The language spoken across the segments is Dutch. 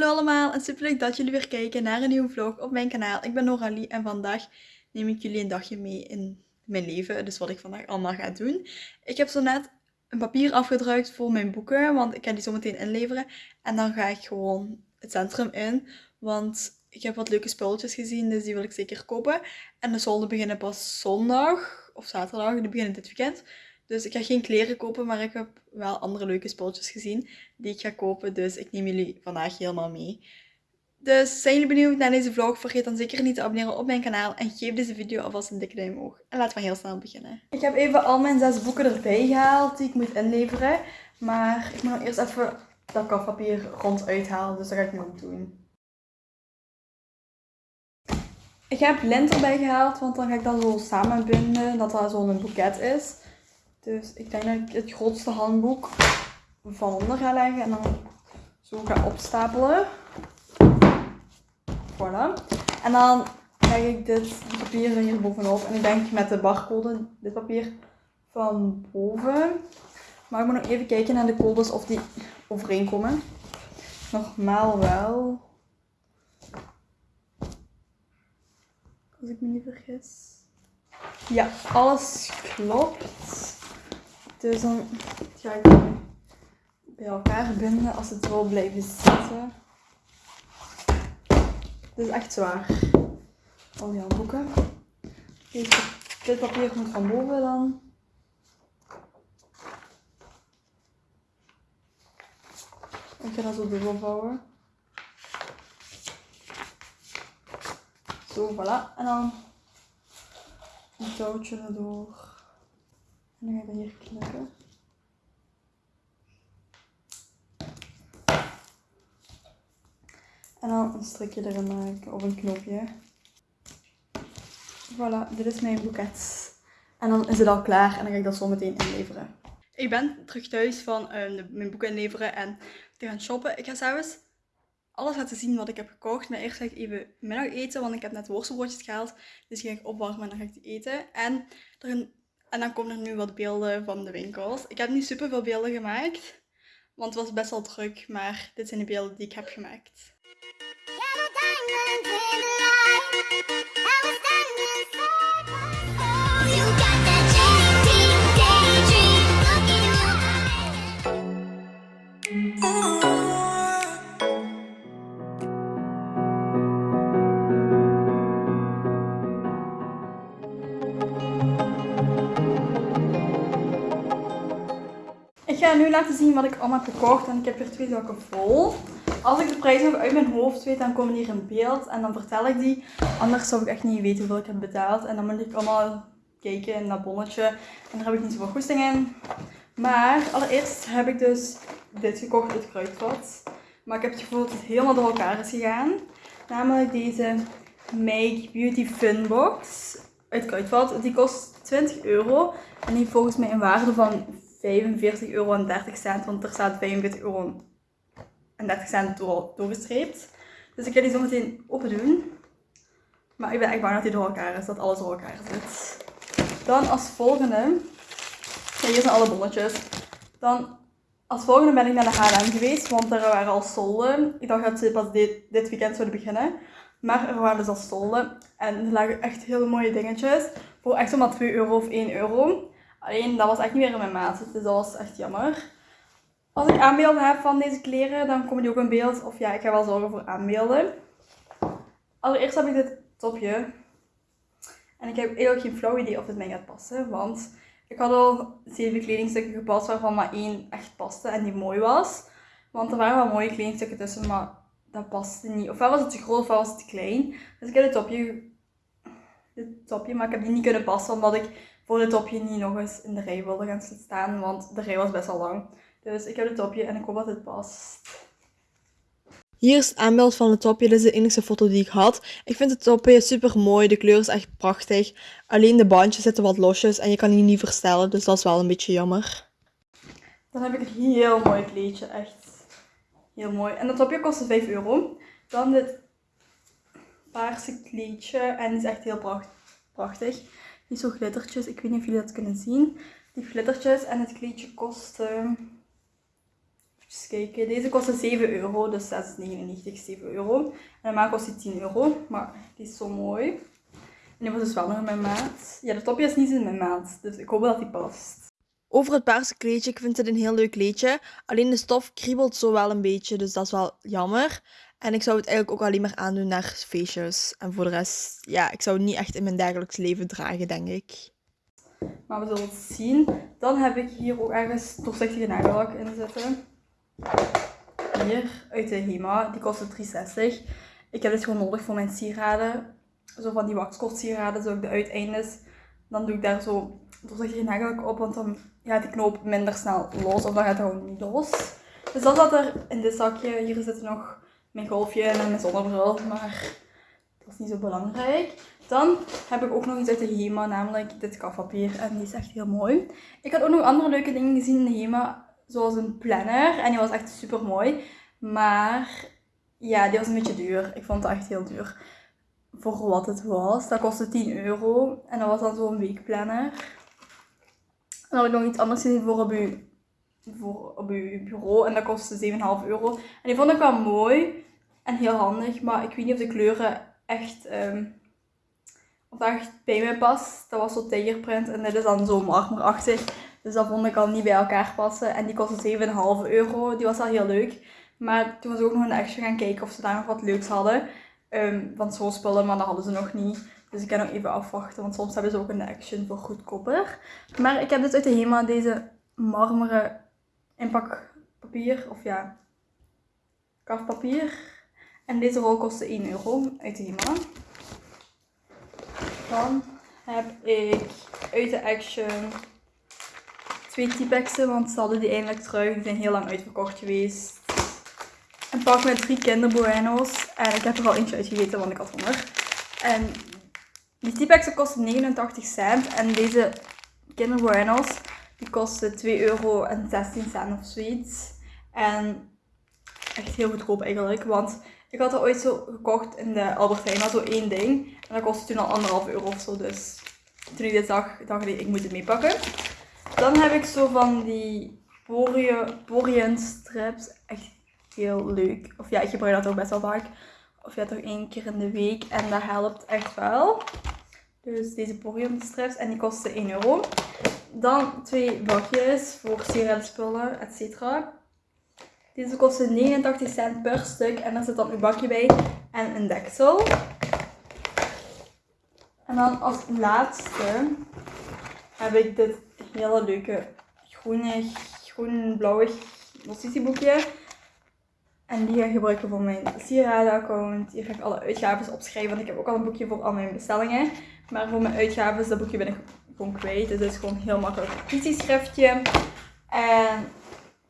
Hallo allemaal en super leuk dat jullie weer kijken naar een nieuwe vlog op mijn kanaal. Ik ben Noralie en vandaag neem ik jullie een dagje mee in mijn leven. Dus wat ik vandaag allemaal ga doen. Ik heb zo net een papier afgedrukt voor mijn boeken, want ik ga die zo meteen inleveren. En dan ga ik gewoon het centrum in, want ik heb wat leuke spulletjes gezien, dus die wil ik zeker kopen. En de solden beginnen pas zondag of zaterdag, die beginnen dit weekend. Dus ik ga geen kleren kopen, maar ik heb wel andere leuke spulletjes gezien die ik ga kopen. Dus ik neem jullie vandaag helemaal mee. Dus zijn jullie benieuwd naar deze vlog? Vergeet dan zeker niet te abonneren op mijn kanaal. En geef deze video alvast een dikke duim omhoog. En laten we heel snel beginnen. Ik heb even al mijn zes boeken erbij gehaald die ik moet inleveren. Maar ik moet nog eerst even dat kafpapier ronduit halen. Dus dat ga ik nu ook doen. Ik heb lint erbij gehaald, want dan ga ik dat zo samenbinden. Dat dat zo'n boeket is. Dus ik denk dat ik het grootste handboek van onder ga leggen en dan zo ga opstapelen. Voilà. En dan leg ik dit papier hier bovenop. En ik denk met de barcode, dit papier van boven. Maar ik moet nog even kijken naar de codes of die overeenkomen. Normaal wel. Als ik me niet vergis. Ja, alles klopt. Dus dan ga ik bij elkaar binden als het wil blijven zitten. Dit is echt zwaar. Al die handboeken. Deze, dit papier moet van boven dan. Ik ga dat zo dubbel vouwen. Zo, voilà. En dan een touwtje erdoor. En dan ga ik dat hier knippen. En dan een strikje erin maken, of een knopje. Voilà, dit is mijn boeket. En dan is het al klaar en dan ga ik dat zo meteen inleveren. Ik ben terug thuis van uh, mijn boeken inleveren en te gaan shoppen. Ik ga zelfs alles laten zien wat ik heb gekocht. Maar eerst ga ik even middag eten, want ik heb net worstelbroodjes gehaald. Dus die ga ik opwarmen en dan ga ik die eten. En er en dan komen er nu wat beelden van de winkels. Ik heb niet super veel beelden gemaakt, want het was best wel druk, maar dit zijn de beelden die ik heb gemaakt. Laten zien wat ik allemaal heb gekocht. En ik heb hier twee zakken vol. Als ik de prijs nog uit mijn hoofd weet, dan komen die hier in beeld. En dan vertel ik die. Anders zou ik echt niet weten hoeveel ik heb betaald. En dan moet ik allemaal kijken in dat bonnetje. En daar heb ik niet zoveel goesting in. Maar allereerst heb ik dus dit gekocht, het kruidvat. Maar ik heb het gevoel dat het helemaal door elkaar is gegaan. Namelijk deze Make Beauty Fun Box uit Kruidvat. Die kost 20 euro. En die heeft volgens mij een waarde van 45 euro en 30 cent, want er staat 45 euro en 30 cent door, doorgestreept. Dus ik ga die zo meteen open doen. Maar ik ben echt bang dat die door elkaar is, dat alles door elkaar zit. Dan als volgende, ja, hier zijn alle bonnetjes. Dan als volgende ben ik naar de H&M geweest, want er waren al solden. Ik dacht dat ze pas dit, dit weekend zouden beginnen. Maar er waren dus al solden. En er lagen echt hele mooie dingetjes. Voor echt zomaar 2 euro of 1 euro. Alleen dat was echt niet meer in mijn maat. Dus dat was echt jammer. Als ik aanbeelden heb van deze kleren, dan komen die ook in beeld. Of ja, ik ga wel zorgen voor aanbeelden. Allereerst heb ik dit topje. En ik heb eigenlijk geen flauw idee of het mij gaat passen. Want ik had al zeven kledingstukken gepast waarvan maar één echt paste en die mooi was. Want er waren wel mooie kledingstukken tussen, maar dat paste niet. Ofwel was het te groot ofwel was het te klein. Dus ik heb dit topje, dit topje, maar ik heb die niet kunnen passen omdat ik voor het topje niet nog eens in de rij wilde gaan staan, want de rij was best wel lang. Dus ik heb het topje en ik hoop dat het past. Hier is het aanbeeld van het topje. Dit is de enige foto die ik had. Ik vind het topje super mooi. De kleur is echt prachtig. Alleen de bandjes zitten wat losjes en je kan die niet verstellen. Dus dat is wel een beetje jammer. Dan heb ik een heel mooi kleedje. Echt heel mooi. En dat topje kostte 5 euro. Dan dit paarse kleedje. En het is echt heel prachtig. Die zo glittertjes. Ik weet niet of jullie dat kunnen zien. Die glittertjes en het kleedje kost... Uh, Even kijken. Deze kostte 7 euro, dus 6,99, 7 euro. En normaal kost die 10 euro, maar die is zo mooi. En die was dus wel nog in mijn maat. Ja, de topje is niet in mijn maat, dus ik hoop dat die past. Over het paarse kleedje, ik vind het een heel leuk kleedje. Alleen de stof kriebelt zo wel een beetje, dus dat is wel jammer. En ik zou het eigenlijk ook alleen maar aandoen naar feestjes. En voor de rest, ja, ik zou het niet echt in mijn dagelijks leven dragen, denk ik. Maar we zullen het zien. Dan heb ik hier ook ergens doorzichtige nagellak in zitten. Hier, uit de HEMA. Die kostte 3,60. Ik heb dit gewoon nodig voor mijn sieraden. Zo van die waxkort sieraden, zo ik de uiteindes. Dan doe ik daar zo doorzichtige nagellak op, want dan gaat die knoop minder snel los. Of dan gaat het gewoon niet los. Dus dat zat er in dit zakje. Hier zit nog mijn golfje en mijn zonnebril, maar dat is niet zo belangrijk. Dan heb ik ook nog iets uit de HEMA, namelijk dit kafpapier. En die is echt heel mooi. Ik had ook nog andere leuke dingen gezien in de HEMA, zoals een planner. En die was echt super mooi. Maar ja, die was een beetje duur. Ik vond het echt heel duur. Voor wat het was. Dat kostte 10 euro. En dat was dan zo'n weekplanner. Dan had ik nog iets anders gezien voor je voor op je bureau en dat kostte 7,5 euro. En die vond ik wel mooi en heel handig, maar ik weet niet of de kleuren echt, um, of dat echt bij mij past. Dat was zo tigerprint en dit is dan zo marmerachtig. Dus dat vond ik al niet bij elkaar passen. En die kostte 7,5 euro. Die was wel heel leuk. Maar toen was ik ook nog een extra gaan kijken of ze daar nog wat leuks hadden. Um, van zo'n spullen, maar dat hadden ze nog niet. Dus ik kan nog even afwachten, want soms hebben ze ook een action voor goedkoper. Maar ik heb dus uit de HEMA deze marmeren inpakpapier, of ja, kafpapier. En deze rol kostte 1 euro uit de HEMA. Dan heb ik uit de Action twee T-Pexen, want ze hadden die eindelijk terug. Die zijn heel lang uitverkocht geweest. Een pak met drie kinderbueno's. En ik heb er al eentje uitgegeten, want ik had honger. En die T-Pexen kosten 89 cent. En deze kinderbueno's die kostte 2 euro en 16 cent of zoiets. En echt heel goedkoop eigenlijk. Want ik had er ooit zo gekocht in de Albert Heijn, maar zo één ding. En dat kostte toen al anderhalf euro of zo. Dus toen ik dit zag, dacht ik, ik moet het meepakken. Dan heb ik zo van die Porian strips. Echt heel leuk. Of ja, ik gebruik dat ook best wel vaak. Of ja, toch één keer in de week. En dat helpt echt wel. Dus deze Porian strips. En die kosten 1 euro. Dan twee bakjes voor sieradenspullen, etc. Deze kosten 89 cent per stuk en daar zit dan een bakje bij en een deksel. En dan als laatste heb ik dit hele leuke groene, groen-blauwe notitieboekje. En die ga ik gebruiken voor mijn sieradenaccount. Hier ga ik alle uitgaven opschrijven, want ik heb ook al een boekje voor al mijn bestellingen. Maar voor mijn uitgaven, dat boekje ben ik gewoon kwijt. Dus het is gewoon heel makkelijk notitieschriftje. En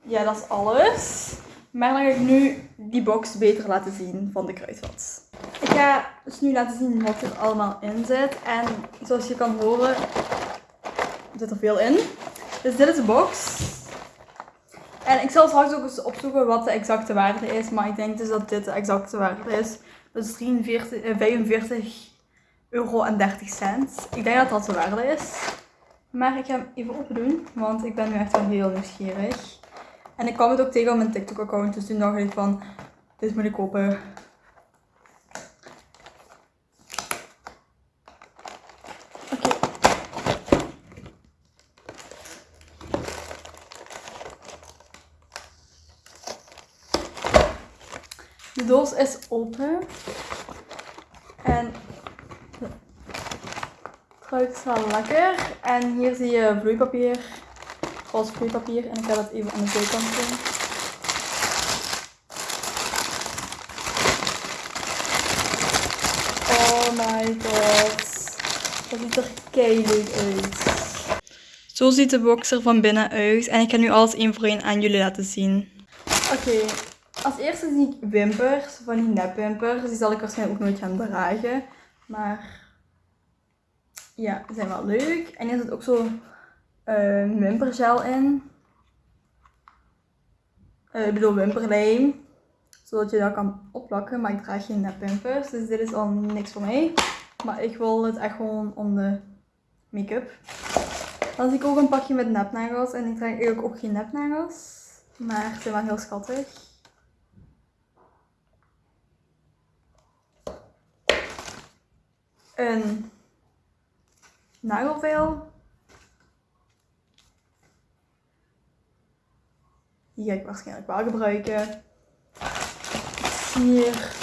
ja, dat is alles. Maar dan ga ik nu die box beter laten zien van de kruidvat. Ik ga dus nu laten zien wat er allemaal in zit. En zoals je kan horen, zit er veel in. Dus dit is de box. En ik zal straks ook eens opzoeken wat de exacte waarde is. Maar ik denk dus dat dit de exacte waarde is. Dus 43, 45 euro en 30 cent. Ik denk dat dat de waarde is. Maar ik ga hem even open doen, want ik ben nu echt wel heel nieuwsgierig. En ik kwam het ook tegen op mijn TikTok account, dus toen dacht ik van, dit moet ik kopen. Oké. De doos is open. En ruikt wel lekker. En hier zie je vloeipapier, roze vloeipapier. En ik ga dat even aan de zijkant doen. Oh my god. Dat ziet er keihard uit. Zo ziet de box er van binnen uit. En ik ga nu alles één voor één aan jullie laten zien. Oké, als eerste zie ik wimpers, van die nepwimpers. Die zal ik waarschijnlijk ook nooit gaan dragen. Maar ja, die zijn wel leuk. En hier zit ook zo uh, wimpergel in. Uh, ik bedoel wimperlijm. Zodat je dat kan opplakken. Maar ik draag geen nepwimpers. Dus dit is al niks voor mij. Maar ik wil het echt gewoon om de make-up. Dan zie ik ook een pakje met nepnagels. En ik draag eigenlijk ook geen nepnagels. Maar ze zijn wel heel schattig. Een nagelvel. Die ga ik waarschijnlijk wel gebruiken. Hier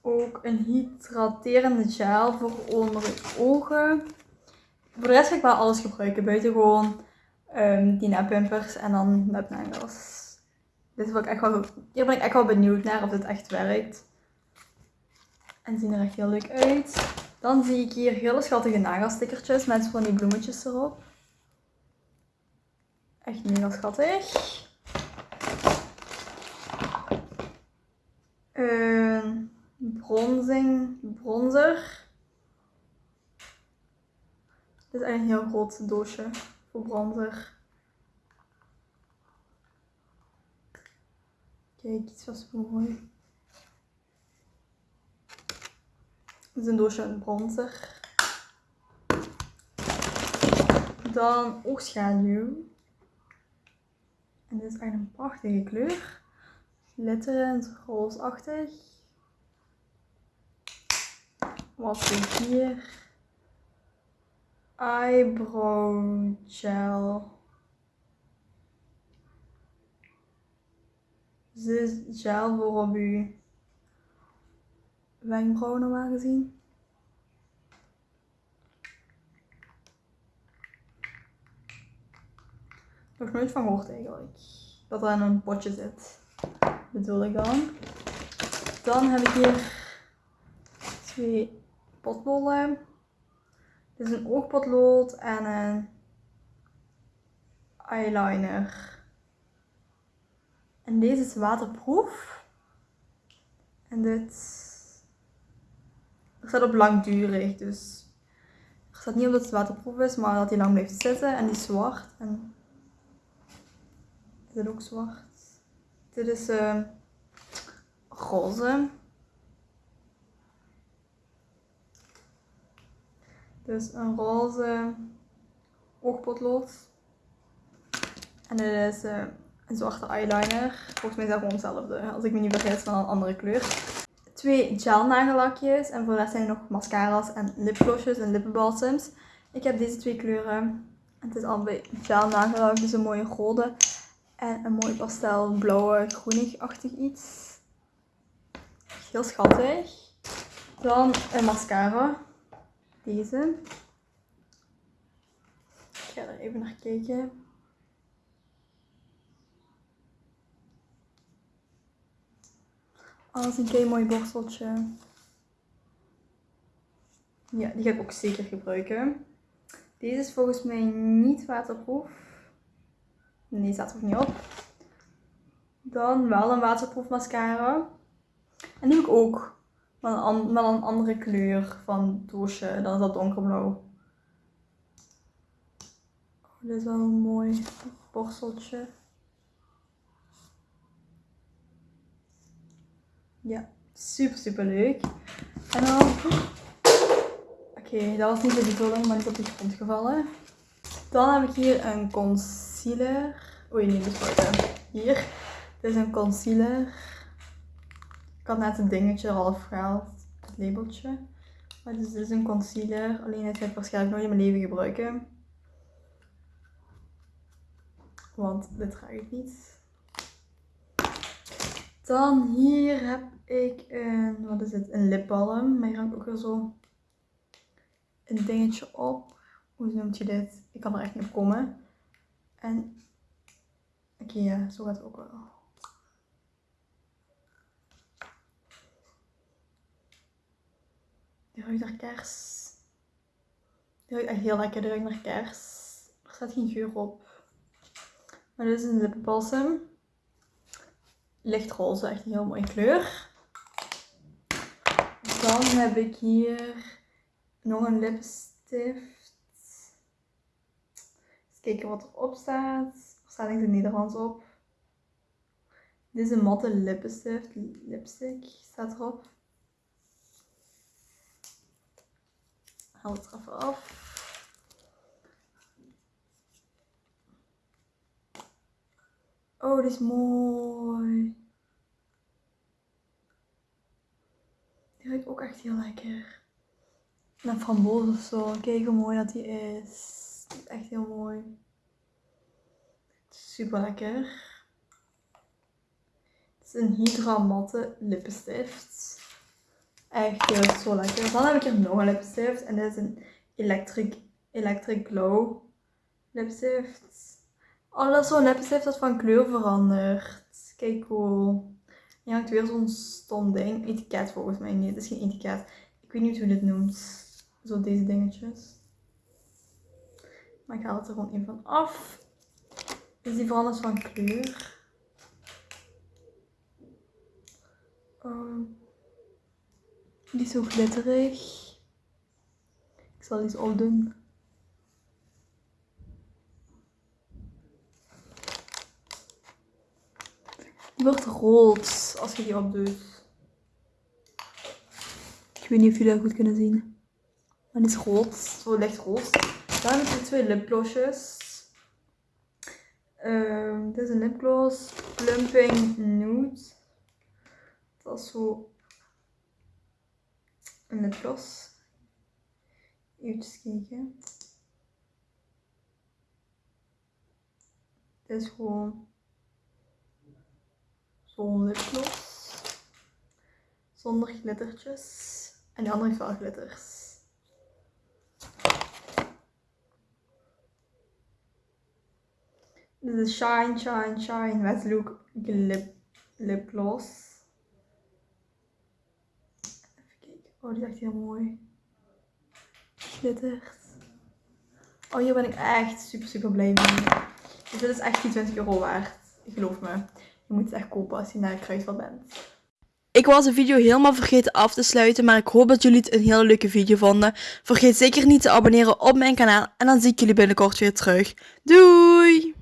ook een hydraterende gel voor onder de ogen. Voor de rest ga ik wel alles gebruiken. Buiten gewoon um, die neppumpers en dan nepnagels. Dit ik echt wel, hier ben ik echt wel benieuwd naar of dit echt werkt. En zien er echt heel leuk uit. Dan zie ik hier hele schattige nagelstickertjes met van die bloemetjes erop. Echt mega schattig. Een bronzing, bronzer. Dit is eigenlijk een heel groot doosje voor bronzer. Kijk, iets was mooi. Dit is een doosje bronzer. Dan oogschaduw. En dit is eigenlijk een prachtige kleur. Glitterend, roosachtig. Wat ik hier? Eyebrow gel. Dit is gel voor op wenkbrauw normaal gezien. Nog nooit van gehoord eigenlijk. Dat er in een potje zit. Bedoel ik dan. Dan heb ik hier twee potbollen. Dit is een oogpotlood en een eyeliner. En deze is waterproef. En dit er staat op langdurig, dus er staat niet op dat het waterproef is, maar dat hij lang blijft zitten. En die is zwart. En is dit ook zwart? Dit is uh, roze. Dus een roze oogpotlood. En dit is uh, een zwarte eyeliner. Volgens mij is dat gewoon hetzelfde. Als ik me niet vergis van een andere kleur. Twee gel nagellakjes. En voor de rest zijn er nog mascara's en lipglossjes en lippenbalsems. Ik heb deze twee kleuren. Het is allebei gel nagellak. Dus een mooie rode. En een mooi pastel blauwe groenig-achtig iets. Heel schattig. Dan een mascara. Deze. Ik ga er even naar kijken. Als een kei mooi borsteltje. Ja, die ga ik ook zeker gebruiken. Deze is volgens mij niet waterproof. Nee, staat er niet op. Dan wel een waterproof mascara. En die heb ik ook. Met een, een andere kleur van doosje. Dan is dat donkerblauw. Oh, dit is wel een mooi borsteltje. Ja, super super leuk. En dan... Oké, dat was niet de bedoeling, maar is op de grond gevallen. Dan heb ik hier een concealer. Oei, nee, dus wacht. Hier. Dit is een concealer. Ik had net het dingetje al afgehaald. Het labeltje. Maar dus dit is een concealer. Alleen dit ga ik waarschijnlijk nooit in mijn leven gebruiken. Want dit draag ik niet. Dan hier heb ik een, wat is het, een lipbalm. Maar hier hangt ook weer zo een dingetje op. Hoe noemt je dit? Ik kan er echt niet op komen. En, oké ja, zo gaat het ook wel. Die ruikt naar kers. Die ruikt echt heel lekker, die ruikt naar kers. Er staat geen geur op. Maar dit is een lipbalsem lichtroze, echt een heel mooie kleur. Dan heb ik hier nog een lipstift. Eens kijken wat erop staat. Er staat niks in Nederlands op. Dit is een matte lipstift, lipstick staat erop. Haal het er even af. Oh, dit is mooi. Die ruikt ook echt heel lekker. Naar framboos of zo. Kijk hoe mooi dat die is. Echt heel mooi. Super lekker. Het is een Hydra matte lippenstift. Echt heel zo lekker. Dan heb ik hier nog een lipstift. En dit is een Electric, Electric Glow lipstift. Oh, dat is zo'n lipstift dat van kleur verandert. Kijk cool. Je hangt weer zo'n stom ding. Etiket volgens mij. Nee, het is geen etiket. Ik weet niet hoe dit noemt. Zo deze dingetjes. Maar ik haal het er gewoon in van af. Dus die verandert van kleur. Um, die is zo glitterig. Ik zal iets opdoen. Die wordt rood als je die opdoet. Ik weet niet of jullie dat goed kunnen zien. Maar is rood, zo licht rood. Dan heb ik twee lipglossjes. Um, dit is een lipgloss Plumping Nude. Dat is zo een lipgloss. Even kijken. Dit is gewoon Zonder glittertjes. En die andere heeft wel glitters. Dit is Shine, Shine, Shine Wet Look Lip, lip. Even kijken. Oh, die is echt heel mooi. Glittert. Oh, hier ben ik echt super, super blij mee. Dus dit is echt die 20 euro waard. Geloof me. Je moet het echt kopen als je naar Kruidvat bent. Ik was de video helemaal vergeten af te sluiten, maar ik hoop dat jullie het een hele leuke video vonden. Vergeet zeker niet te abonneren op mijn kanaal en dan zie ik jullie binnenkort weer terug. Doei!